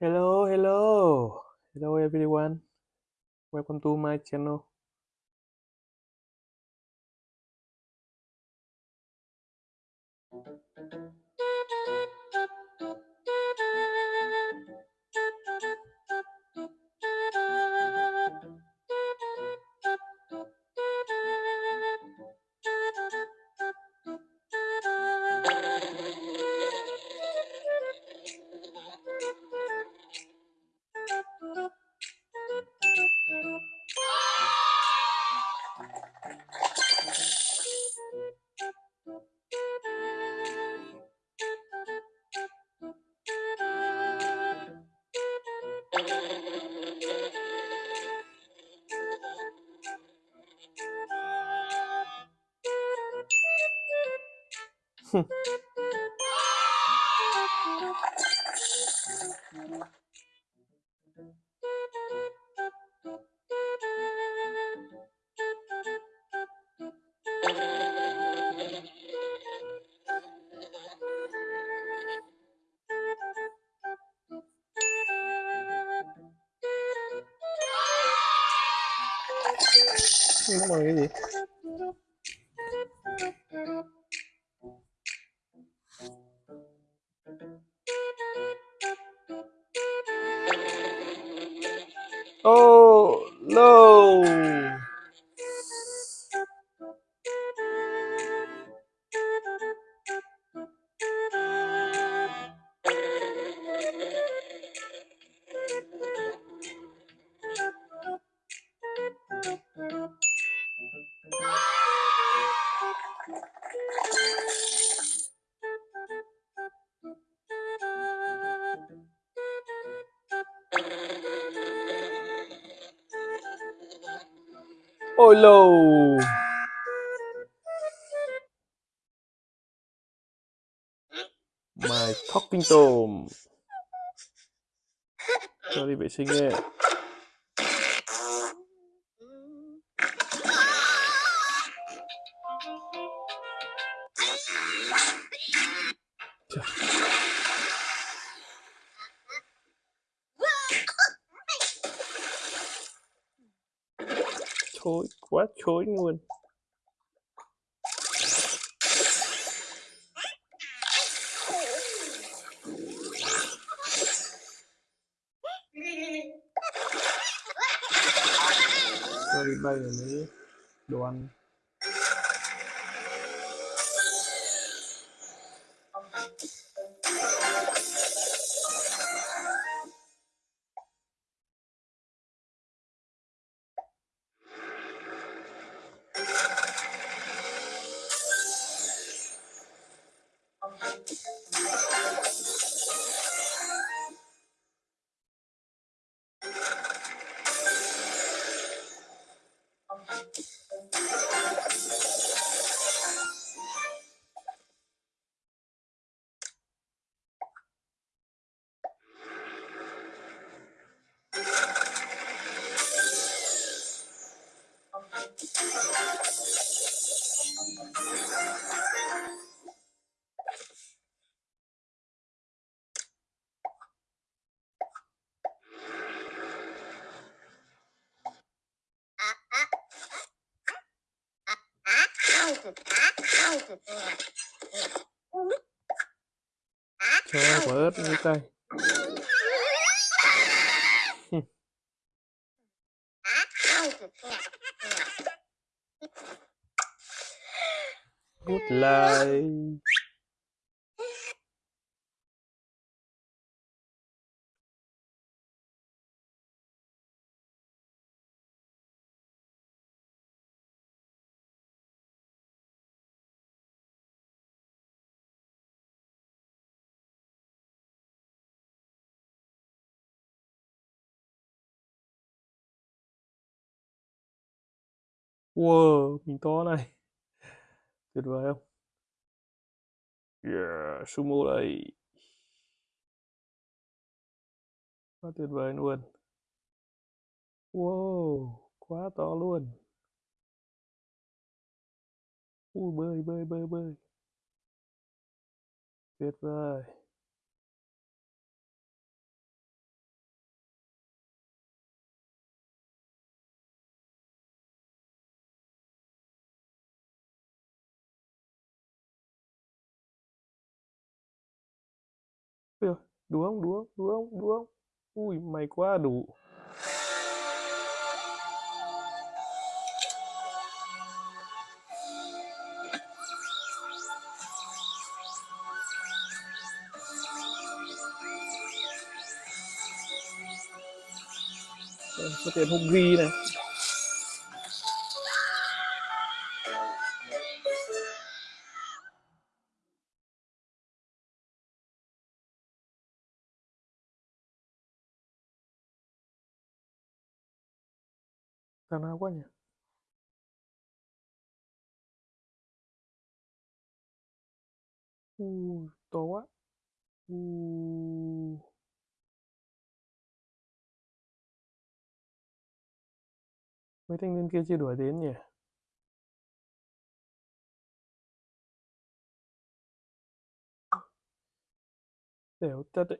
Hello, hello, hello everyone. Welcome to my channel. 送我给你 lô! My talking tom. Cho đi vệ sinh nghe. Thối luôn. Cho bay rồi mới đồ ăn. Cho quả ớt với tay. Hút lại. Wow, mình to này. Tuyệt vời không? Yeah, sumo đây. Quá tuyệt vời luôn. Wow, quá to luôn. Ui, bơi, bơi, bơi, bơi. Tuyệt vời. Đúng không? Đúng không? Đúng không? Đúng không? Ui, mày quá đủ. Có tiền hung ghi này. Thằng nào quá nhỉ? U, to quá. U. Mấy thanh niên kia chưa đuổi đến nhỉ? Đểu thật đấy.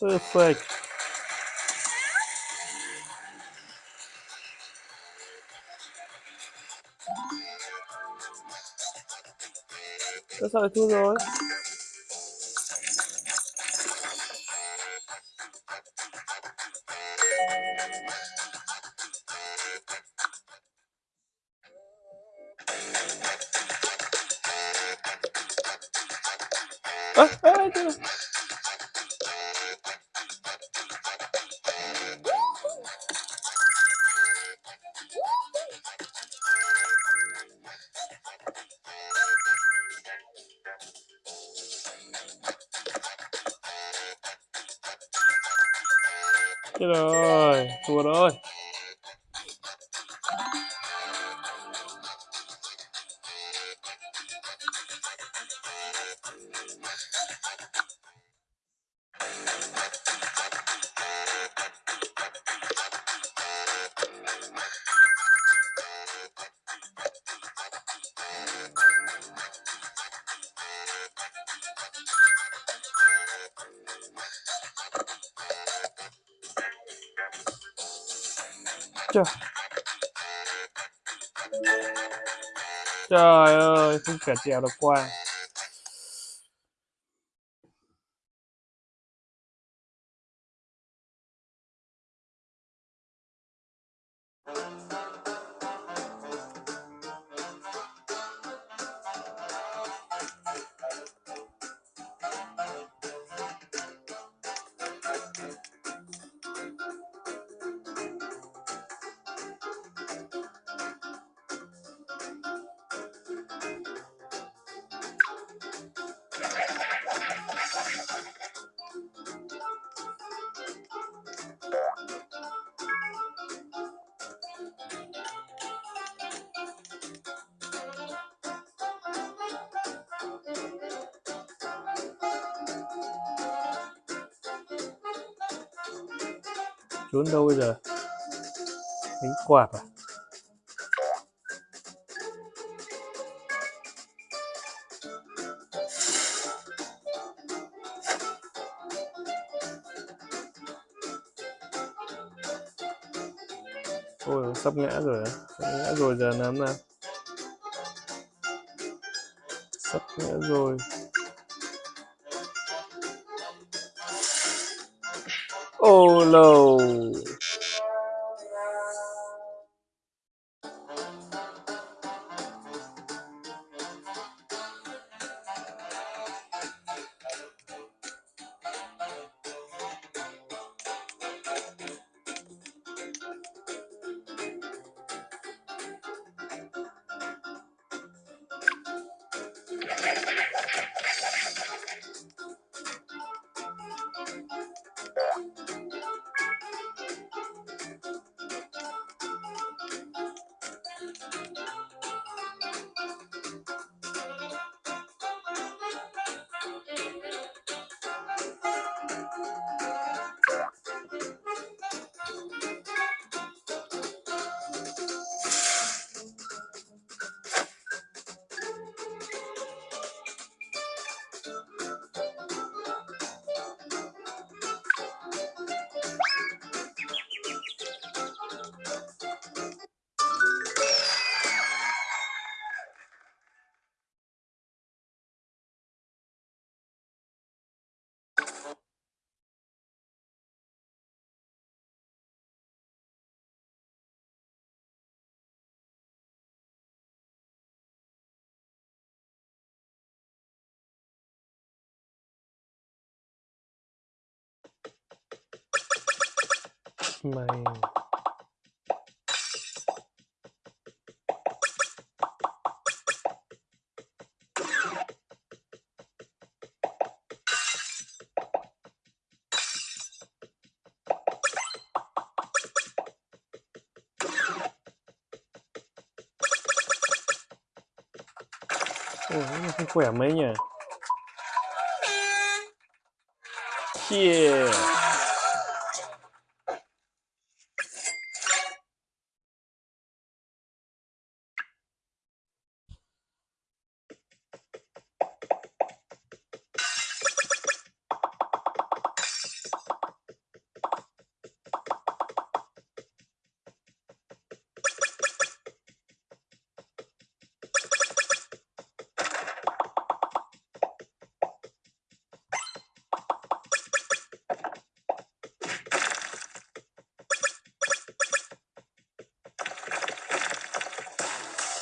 Perfect. That's how I do. Chết rồi, thua rồi. Trời. Trời ơi, không cả trèo được qua. Trốn đâu bây giờ? Đánh quạt à? Ôi, sắp ngã rồi? Sắp ngã rồi giờ làm nào? Sắp ngã rồi. Oh no. Mày. Ôi, nó không khỏe mấy nhỉ? Yeah.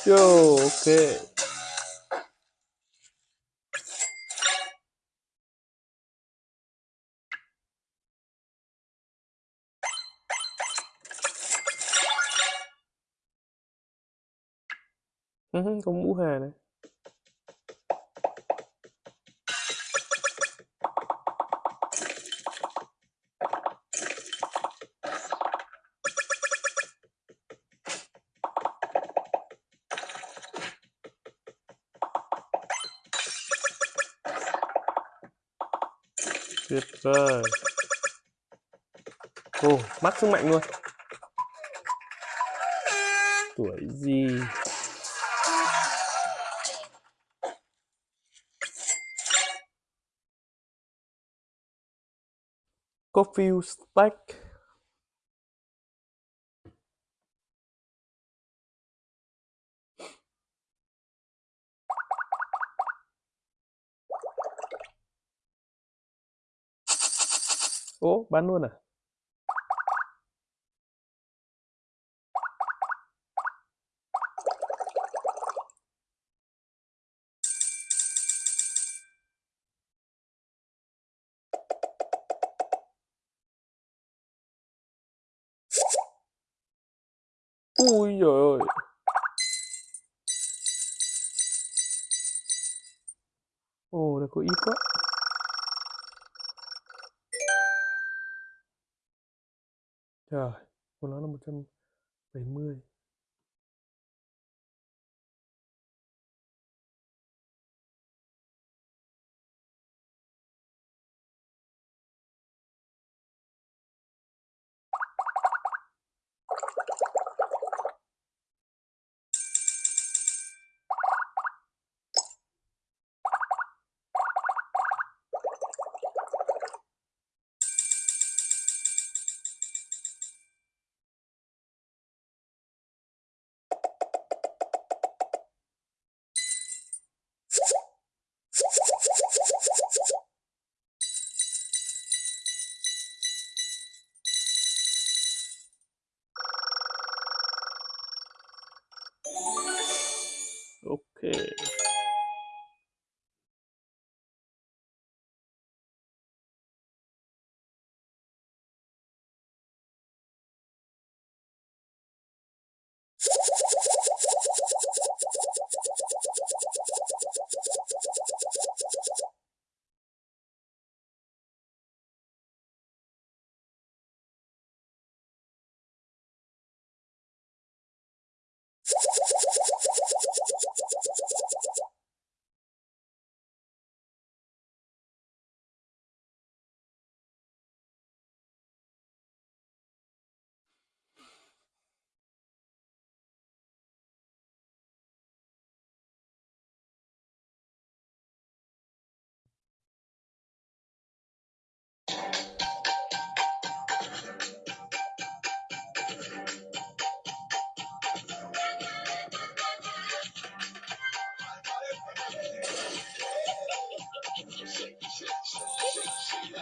Yo, ok. cũng mũ hà này. Rồi. Ồ, mắc sức mạnh luôn. Tuổi gì? Coffee stack. Ồ, bán luôn à? Ui trời ơi. Ồ, đây có ít quá. Rồi của nó là 170. Ok.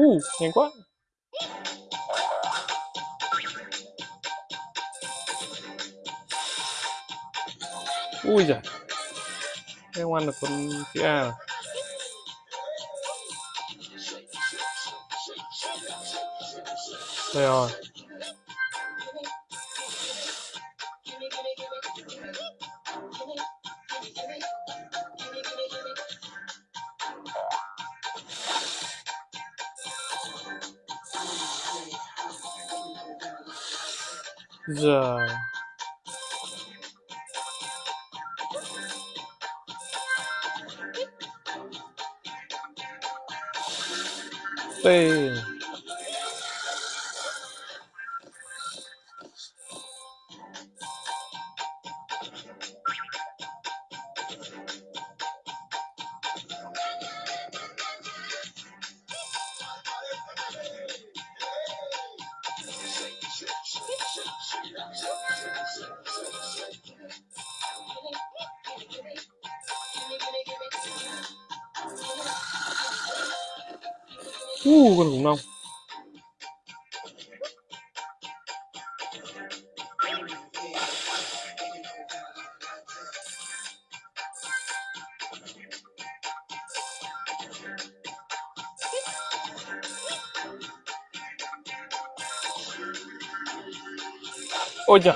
Uh, nhanh quá. Ui giời. Em ăn được con chữ A rồi. Đây rồi. Giời. Tê. Uh, con khủng long. Ôi trời.